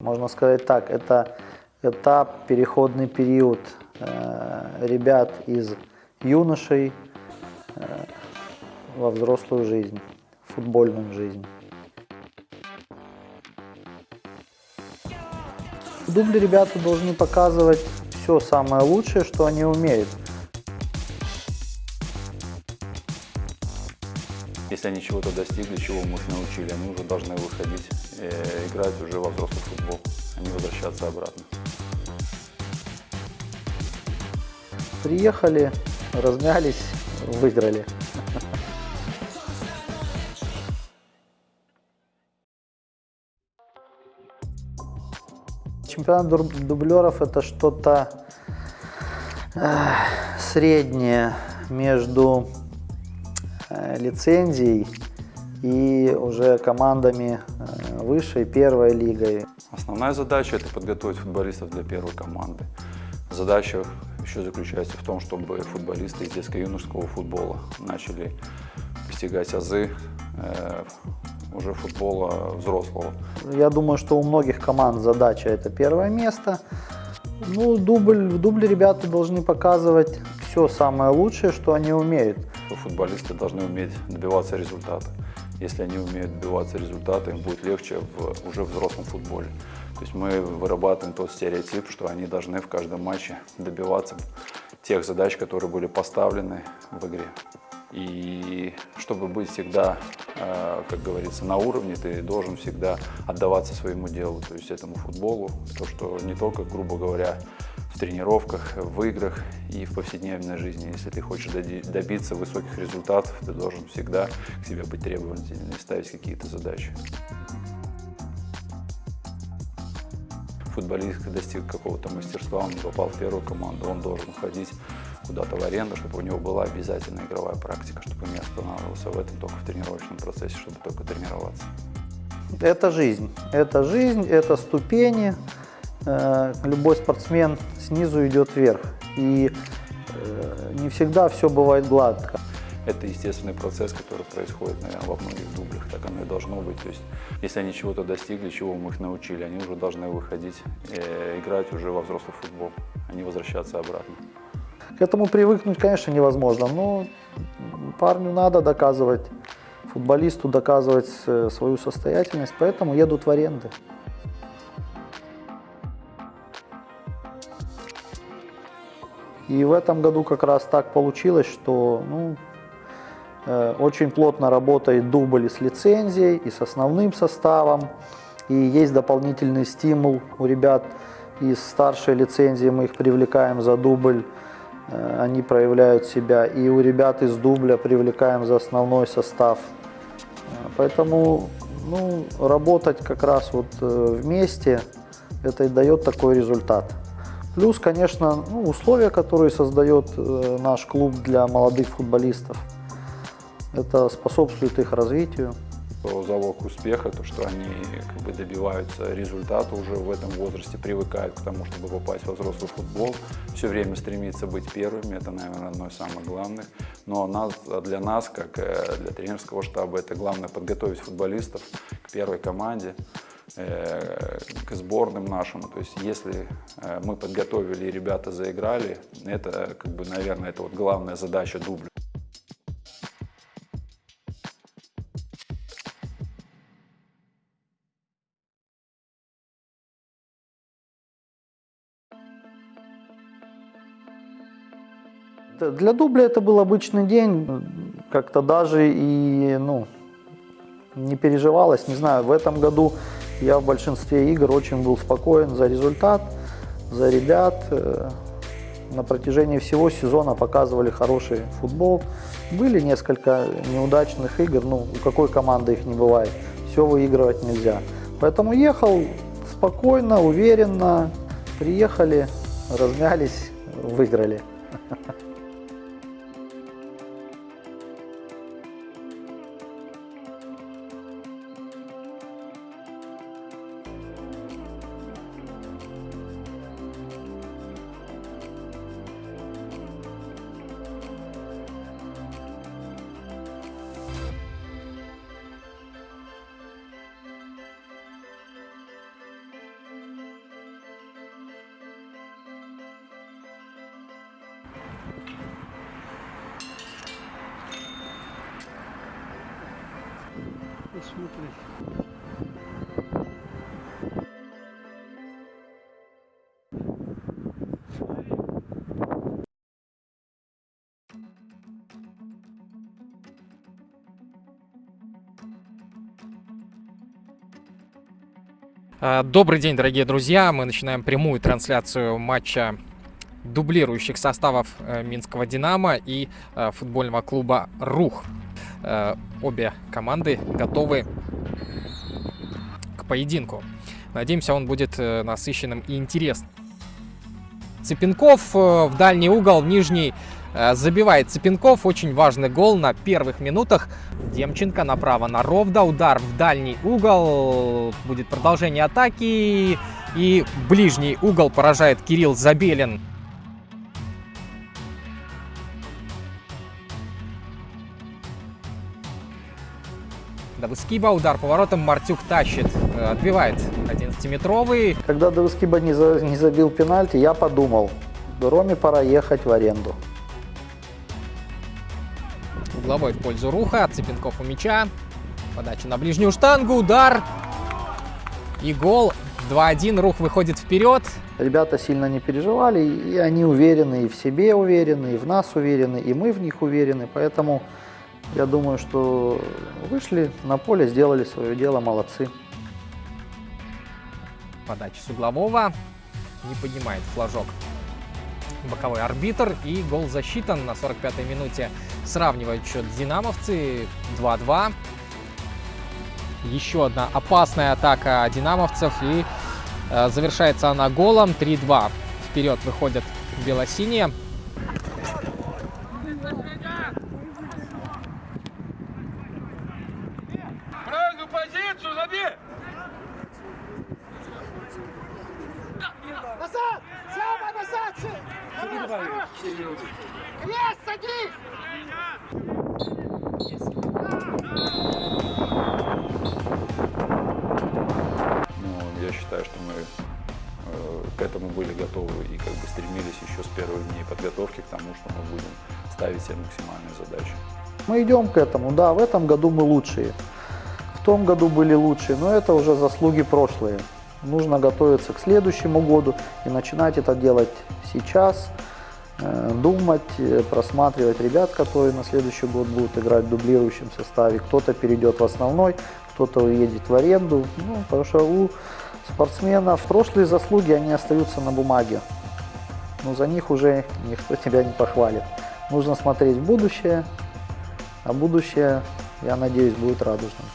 Можно сказать так, это этап, переходный период э, ребят из юношей э, во взрослую жизнь, футбольную жизнь. В дубле ребята должны показывать все самое лучшее, что они умеют. Если они чего-то достигли, чего мы их научили, они уже должны выходить, играть уже во взрослый футбол, а не возвращаться обратно. Приехали, размялись, выиграли. Чемпионат дуб- дублеров это что-то э, среднее между э, лицензией и уже командами э, высшей первой лигой. Основная задача – это подготовить футболистов для первой команды. Задача еще заключается в том, чтобы футболисты из детско-юношеского футбола начали постигать азы э, уже футбола взрослого. Я думаю, что у многих команд задача это первое место. Ну, дубль, в дубле ребята должны показывать все самое лучшее, что они умеют. Футболисты должны уметь добиваться результата. Если они умеют добиваться результата, им будет легче в уже взрослом футболе. То есть мы вырабатываем тот стереотип, что они должны в каждом матче добиваться тех задач, которые были поставлены в игре. И чтобы быть всегда, э, как говорится, на уровне, ты должен всегда отдаваться своему делу, то есть этому футболу, то, что не только, грубо говоря, в тренировках, в играх и в повседневной жизни. Если ты хочешь добиться высоких результатов, ты должен всегда к себе быть требовательным и ставить какие-то задачи. Футболист достиг какого-то мастерства, он попал в первую команду, он должен ходить куда-то в аренду, чтобы у него была обязательная игровая практика, чтобы он не останавливался в этом только в тренировочном процессе, чтобы только тренироваться. Это жизнь. Это жизнь, это ступени. Э, Любой спортсмен снизу идет вверх. И э, не всегда все бывает гладко. Это естественный процесс, который происходит, наверное, во многих дублях. Так оно и должно быть. То есть, если они чего-то достигли, чего мы их научили, они уже должны выходить, э, играть уже во взрослый футбол, а не возвращаться обратно. К этому привыкнуть, конечно, невозможно, но парню надо доказывать, футболисту доказывать свою состоятельность, поэтому едут в аренды. И в этом году как раз так получилось, что ну, э, очень плотно работает дубль и с лицензией, и с основным составом. И есть дополнительный стимул у ребят из старшей лицензии, мы их привлекаем за дубль, э, они проявляют себя. И у ребят из дубля привлекаем за основной состав. Э, Поэтому ну, работать как раз вот э, вместе, это и дает такой результат. Плюс, конечно, ну, условия, которые создает э, наш клуб для молодых футболистов. Это способствует их развитию. То залог успеха, то, что они как бы добиваются результата уже в этом возрасте, привыкают к тому, чтобы попасть во взрослый футбол, все время стремиться быть первыми, это, наверное, одно из самых главных. Но нас, для нас, как э, для тренерского штаба, это главное подготовить футболистов к первой команде, к сборным нашим. То есть если э, мы подготовили и ребята заиграли, это, как бы, наверное, это вот главная задача дубля. Для дубля это был обычный день, как-то даже и ну, не переживалось. Не знаю, в этом году я в большинстве игр очень был спокоен за результат, за ребят. Э, На протяжении всего сезона показывали хороший футбол. Были несколько неудачных игр, ну, у какой команды их не бывает. Все выигрывать нельзя. Поэтому ехал спокойно, уверенно, приехали, размялись, выиграли. А, Добрый день, дорогие друзья! Мы начинаем прямую трансляцию матча дублирующих составов э, Минского «Динамо» и э, футбольного клуба «Рух». Э, Обе команды готовы к поединку. Надеемся, он будет э, насыщенным и интересным. Цыпенков э, в дальний угол, в нижний э, забивает Цыпенков. Очень важный гол на первых минутах. Демченко направо на Ровда. Удар в дальний угол. Будет продолжение атаки. И ближний угол поражает Кирилл Забелин. Давыскиба, удар поворотом, Мартюк тащит, э, отбивает 11-метровый. Когда Давыскиба не, за- не забил пенальти, я подумал, Роме пора ехать в аренду. Угловой в пользу Руха, Цыпенков у мяча. Подача на ближнюю штангу, удар. И гол. 2-1, Рух выходит вперед. Ребята сильно не переживали, и они уверены, и в себе уверены, и в нас уверены, и мы в них уверены. Поэтому я думаю, что вышли на поле, сделали свое дело, молодцы. Подача с углового. Не поднимает флажок боковой арбитр. И гол засчитан на 45-й минуте. Сравнивают счет динамовцы 2-2. Еще одна опасная атака динамовцев. И э, завершается она голом 3-2. Вперед выходят белосиние. Садись! Но я считаю, что мы э, к этому были готовы и как бы стремились еще с первых дней подготовки к тому, что мы будем ставить себе максимальные задачи. Мы идем к этому, да, в этом году мы лучшие. В том году были лучшие, но это уже заслуги прошлые. Нужно готовиться к следующему году и начинать это делать сейчас, думать, э, просматривать ребят, которые на следующий год будут играть в дублирующем составе. Кто-то перейдет в основной, кто-то уедет в аренду. Ну, потому что у спортсменов прошлые заслуги, они остаются на бумаге. Но за них уже никто тебя не похвалит. Нужно смотреть в будущее, а будущее, я надеюсь, будет радужным.